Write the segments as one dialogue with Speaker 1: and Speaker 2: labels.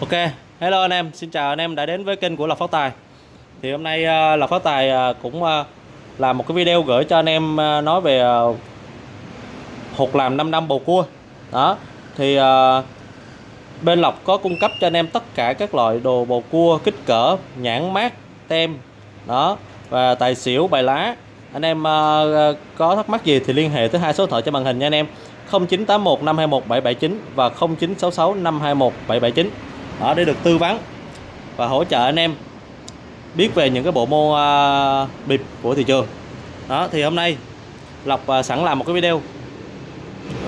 Speaker 1: Ok, hello anh em, xin chào anh em đã đến với kênh của Lộc Phát Tài. Thì hôm nay ờ, Lộc Phát Tài ờ, cũng ờ, làm một cái video gửi cho anh em nói về hột làm 5 năm bầu cua. Đó, thì bên Lộc có cung cấp cho anh em tất cả các loại đồ bầu cua kích cỡ, nhãn mát, tem Đó, và tài xỉu, bài lá. Anh em có thắc mắc gì thì liên hệ tới hai số điện thoại trên màn hình nha anh em. 0981 521 779 và 0966 521 779 đó để được tư vấn và hỗ trợ anh em biết về những cái bộ môn à, bịp của thị trường. Đó thì hôm nay Lộc à, sẵn làm một cái video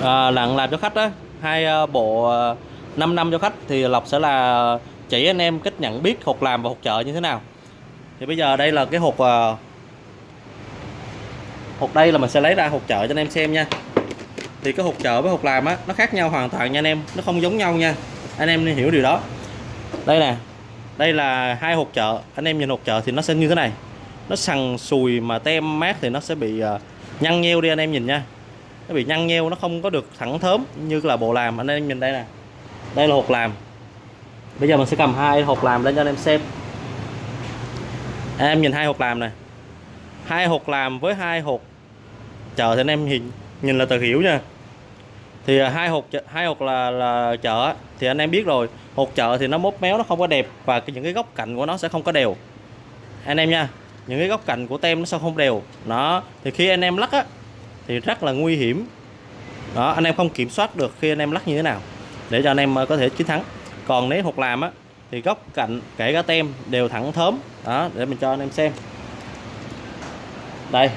Speaker 1: à, làm làm cho khách đó hai à, bộ à, 5 năm cho khách thì Lộc sẽ là chỉ anh em cách nhận biết hột làm và hột chợ như thế nào. Thì bây giờ đây là cái hột à, hột đây là mình sẽ lấy ra hột chợ cho anh em xem nha. Thì cái hột chợ với hột làm á nó khác nhau hoàn toàn nha anh em nó không giống nhau nha. Anh em nên hiểu điều đó đây nè. Đây là hai hộp chợ. Anh em nhìn hộp chợ thì nó sẽ như thế này. Nó sần sùi mà tem mát thì nó sẽ bị ờ, nhăn nheo đi anh em nhìn nha. Nó bị nhăn nheo, nó không có được thẳng thớm như là bộ làm. Anh em nhìn đây nè. Đây là hộp làm. Bây giờ mình sẽ cầm hai hộp làm lên cho anh em xem. Anh em nhìn hai hộp làm này hai hộp làm với hai hộp chợ thì anh em nhìn nhìn là tờ hiểu nha thì à, hai hột hai hột là là chợ thì anh em biết rồi. Hột chợ thì nó mốt méo, nó không có đẹp và những cái góc cạnh của nó sẽ không có đều. Anh em nha, những cái góc cạnh của tem nó sẽ không đều. Nó thì khi anh em lắc á, thì rất là nguy hiểm. Đó, anh em không kiểm soát được khi anh em lắc như thế nào, để cho anh em à, có thể chiến thắng. Còn nếu hột làm á, thì góc cạnh, kể cả tem đều thẳng thớm. Đó, để mình cho anh em xem. Đây,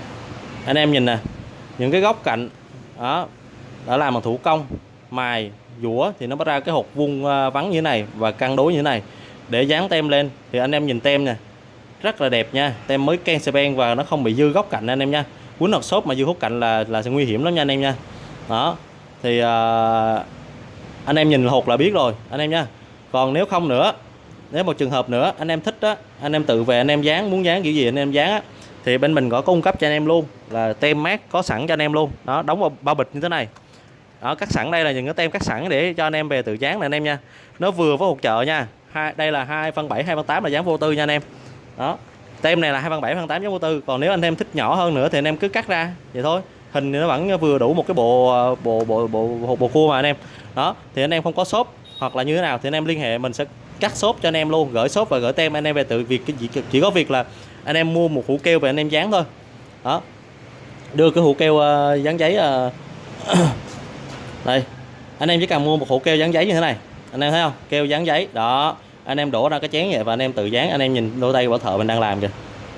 Speaker 1: anh em nhìn nè, những cái góc cạnh, đó đã làm bằng thủ công mài dũa thì nó bắt ra cái hột vuông vắn vắng như thế này và cân đối như thế này để dán tem lên thì anh em nhìn tem nè rất là đẹp nha tem mới ken ben và nó không bị dư góc cạnh anh em nha cuốn hộp xốp mà dư hút cạnh là là sẽ nguy hiểm lắm nha anh em nha đó thì à, anh em nhìn hột là biết rồi anh em nha còn nếu không nữa nếu một trường hợp nữa anh em thích đó anh em tự về anh em dán muốn dán kiểu gì anh em dán á thì bên mình có cung cấp cho anh em luôn là tem mát có sẵn cho anh em luôn đó đóng vào bao bịch như thế này đó cắt sẵn đây là những cái tem cắt sẵn để cho anh em về tự dán này anh em nha nó vừa với hột chợ nha hai đây là hai phân bảy hai phân tám là dán vô tư nha anh em đó tem này là hai phân bảy phân tám dán vô tư còn nếu anh em thích nhỏ hơn nữa thì anh em cứ cắt ra vậy thôi hình thì nó vẫn vừa đủ một cái bộ bộ bộ bộ bộ, bộ cua mà anh em đó thì anh em không có shop hoặc là như thế nào thì anh em liên hệ mình sẽ cắt shop cho anh em luôn gửi shop và gửi tem anh em về tự việc chỉ, chỉ có việc là anh em mua một hũ keo về anh em dán thôi đó đưa cái hũ keo uh, dán giấy uh, đây anh em chỉ cần mua một hũ keo dán giấy như thế này. Anh em thấy không? Keo dán giấy đó. Anh em đổ ra cái chén vậy và anh em tự dán. Anh em nhìn đôi tay bảo thợ mình đang làm kìa.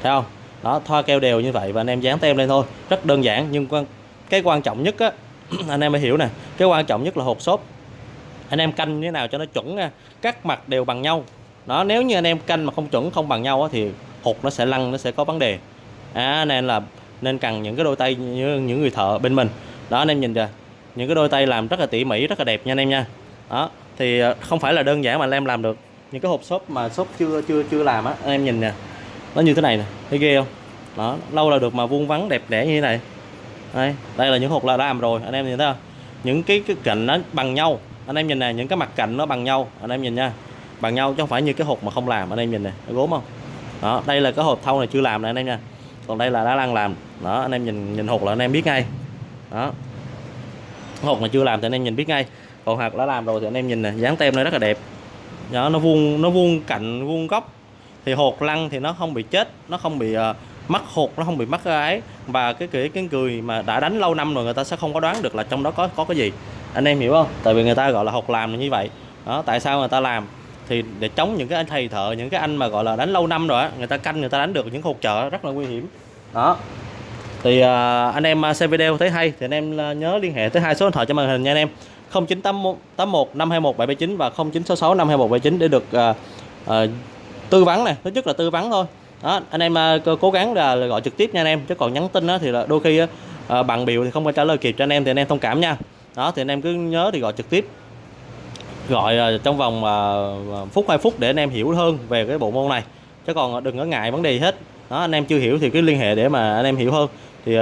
Speaker 1: Thấy không? Đó thoa keo đều như vậy và anh em dán tem lên thôi. Rất đơn giản nhưng quan cái quan trọng nhất á anh em phải hiểu nè. Cái quan trọng nhất là hộp xốp. Anh em canh như thế nào cho nó chuẩn nha. Các mặt đều bằng nhau. Đó nếu như anh em canh mà không chuẩn không bằng nhau á, thì hột nó sẽ lăn nó sẽ có vấn đề. À, nên là nên cần những cái đôi tay như những người thợ bên mình. Đó anh em nhìn kìa những cái đôi tay làm rất là tỉ mỉ rất là đẹp nha anh em nha đó thì không phải là đơn giản mà anh em làm được những cái hộp xốp mà xốp chưa chưa chưa làm á anh em nhìn nè nó như thế này nè thấy ghê không đó lâu là được mà vuông vắn đẹp đẽ như thế này đây đây là những hộp là đã làm rồi anh em nhìn thấy không những cái, cái cạnh nó bằng nhau anh em nhìn nè những cái mặt cạnh nó bằng nhau anh em nhìn nha bằng nhau chứ không phải như cái hộp mà không làm anh em nhìn nè gốm không đó đây là cái hộp thau này chưa làm nè anh em nha còn đây là đã đang làm đó anh em nhìn nhìn hộp là anh em biết ngay đó hộp mà chưa làm thì anh em nhìn biết ngay. Còn hạt đã làm rồi thì anh em nhìn nè dán tem nó rất là đẹp. Đó, nó vuông nó vuông cạnh vuông góc. Thì hột lăn thì nó không bị chết nó không bị uh, mắc hột nó không bị mắc ấy. Và cái kiểu cái người mà đã đánh lâu năm rồi người ta sẽ không có đoán được là trong đó có có cái gì. Anh em hiểu không? Tại vì người ta gọi là hột làm như vậy. Đó tại sao người ta làm? Thì để chống những cái anh thầy thợ những cái anh mà gọi là đánh lâu năm rồi á người ta canh người ta đánh được những hột chợ rất là nguy hiểm. Đó thì uh, anh em à, xem video thấy hay thì anh em à, nhớ liên hệ tới hai số điện thoại trên màn hình nha anh em. 0981 521 779 và 0966 521 779 để được uh, uh, tư vấn này thứ nhất là tư vấn thôi. Đó anh em uh, cố gắng là, là gọi trực tiếp nha anh em. Chứ còn nhắn tin đó thì là đôi khi uh, bằng biểu thì không có trả lời kịp cho anh em thì anh em thông cảm nha. Đó thì anh em cứ nhớ thì gọi trực tiếp. Gọi uh, trong vòng uh, phút hai phút để anh em hiểu hơn về cái bộ môn này. Chứ còn đừng có ngại vấn đề gì hết. Đó anh em chưa hiểu thì cứ liên hệ để mà anh em hiểu hơn thì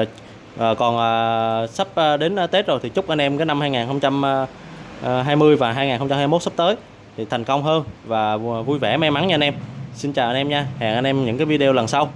Speaker 1: à, còn à, sắp đến Tết rồi thì chúc anh em cái năm 2020 và 2021 sắp tới thì thành công hơn và vui vẻ may mắn nha anh em. Xin chào anh em nha. Hẹn anh em những cái video lần sau.